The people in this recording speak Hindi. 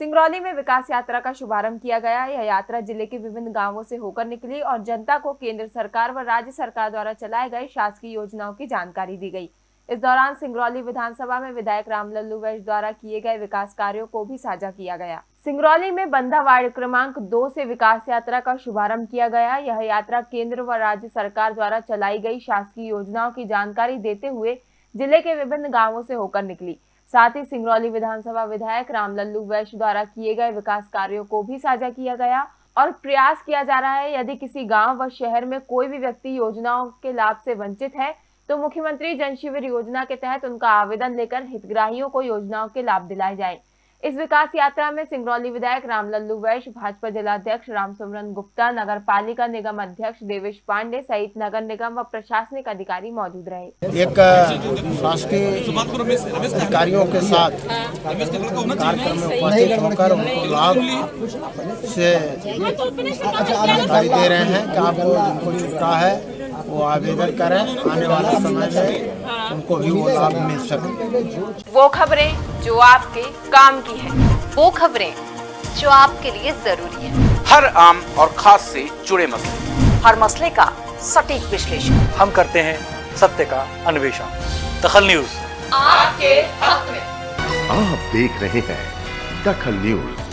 सिंगरौली में विकास यात्रा का शुभारंभ किया गया। यह यात्रा ज़िले के विभिन्न गाँवों से होकर निकली और जनता को केंद्र सरकार व राज्य सरकार द्वारा चलाए गए शासकीय योजनाओं की जानकारी दी गई। इस दौरान सिंगरौली विधानसभा में विधायक रामलल्लू वैश द्वारा किए गए विकास कार्यों को भी साझा किया गया। सिंगरौली में बंदा वार्ड क्रमांक दो से विकास यात्रा का शुभारंभ किया गया। यह यात्रा केंद्र व राज्य सरकार द्वारा चलाई गई शासकीय योजनाओं की जानकारी देते हुए ज़िले के विभिन्न गाँवों से होकर निकली। साथ ही सिंगरौली विधानसभा विधायक रामलल्लू वैश्य द्वारा किए गए विकास कार्यों को भी साझा किया गया और प्रयास किया जा रहा है, यदि किसी गाँव व शहर में कोई भी व्यक्ति योजनाओं के लाभ से वंचित है तो मुख्यमंत्री जन शिविर योजना के तहत उनका आवेदन लेकर हितग्राहियों को योजनाओं के लाभ दिलाए जाए। इस विकास यात्रा में सिंगरौली विधायक रामलल्लू वैश्य भाजपा जिलाध्यक्ष रामसुमरन गुप्ता नगर पालिका निगम अध्यक्ष देवेश पांडे सहित नगर निगम व प्रशासनिक अधिकारी मौजूद रहे। एक शासकीय अधिकारियों के साथ कार्यक्रम में उपस्थित होकर लाभ से जानकारी दे रहे हैं कि आपको जिनको छुट्टा है वो आवेदन करें आने वाले समय में उनको भी वो लाभ मिल सके। वो खबरें जो आपके काम की है वो खबरें जो आपके लिए ज़रूरी है। हर आम और खास से जुड़े मसले। हर मसले का सटीक विश्लेषण। हम करते हैं सत्य का अन्वेषण। दखल न्यूज़। आपके हक में। आप देख रहे हैं दखल न्यूज़।